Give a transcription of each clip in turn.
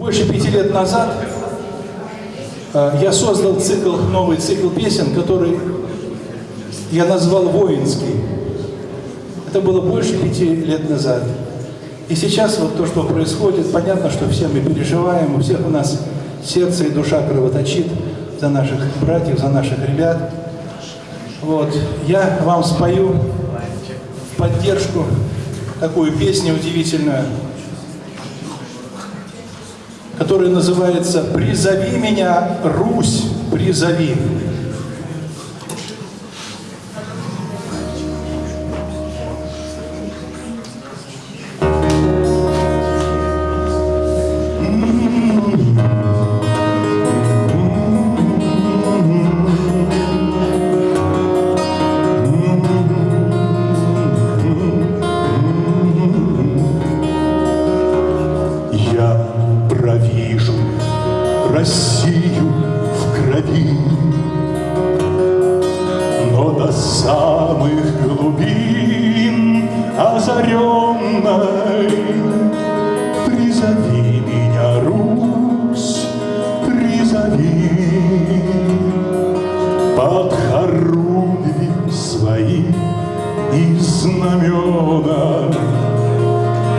Больше пяти лет назад э, я создал цикл, новый цикл песен, который я назвал «Воинский». Это было больше пяти лет назад. И сейчас вот то, что происходит, понятно, что все мы переживаем, у всех у нас сердце и душа кровоточит за наших братьев, за наших ребят. Вот. Я вам спою поддержку такую песню удивительную, которая называется «Призови меня, Русь, призови». Россию в крови. Но до самых глубин озаренной Призови меня, Русь, призови Под хоругви свои и знамена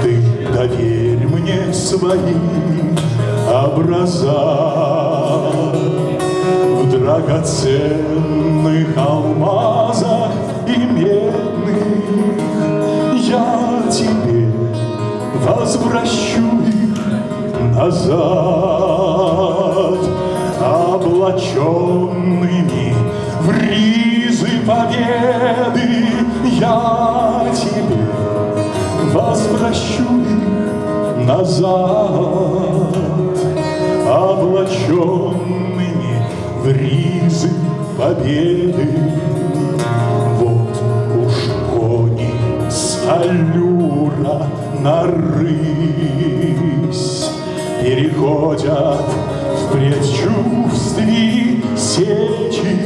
Ты доверь мне свои образа В драгоценных алмазах и медных. Я тебе возвращу их назад Облаченными в ризы победы. Я тебе возвращу их назад облаченными в ризы победы. Вот уж кони с аллюра на рысь переходят в предчувствии сечи.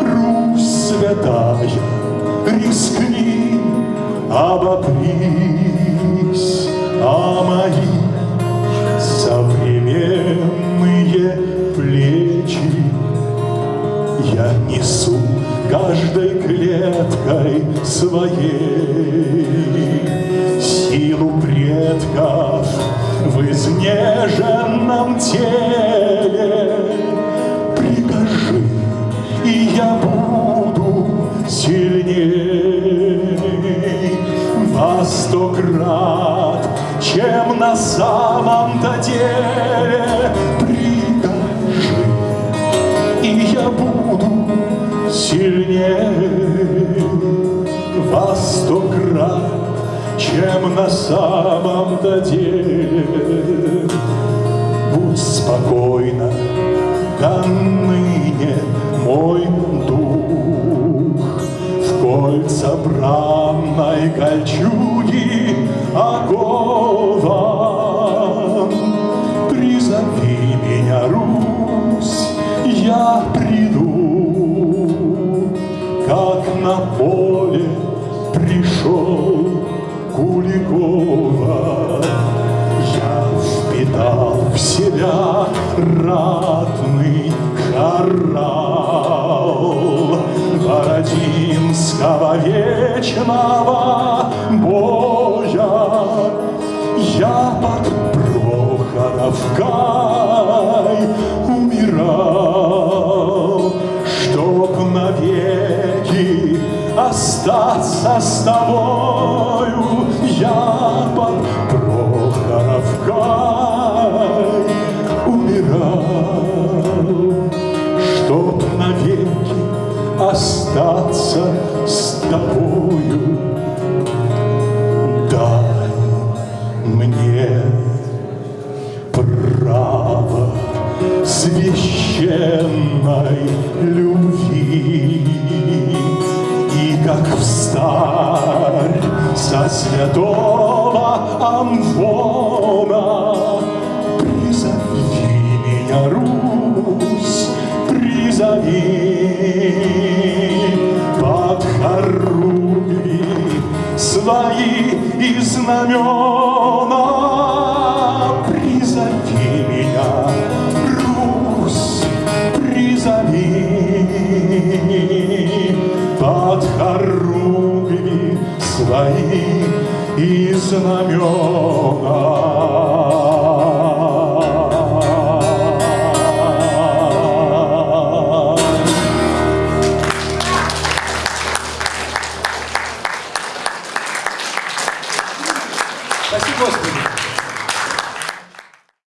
Русь святая, рискни, обопрись о мои Я несу каждой клеткой своей силу предков в изнеженном теле. Прикажи, и я буду сильней во сто крат, чем на самом-то деле. Я буду сильнее во сто крат, чем на самом-то деле. Будь спокойна, до ныне мой дух в кольца бранной кольчуги как на поле пришел Куликова. Я впитал в себя ратный хорал Бородинского вечного боя. Я под Прохоровкой остаться с тобою. Я под Прохоровкой умирал, Чтоб навеки остаться с тобою. Дай мне право священной любви святого Амвона Призови меня, Русь, призови. Под хоругви свои и знамена. Призови меня, и знамена.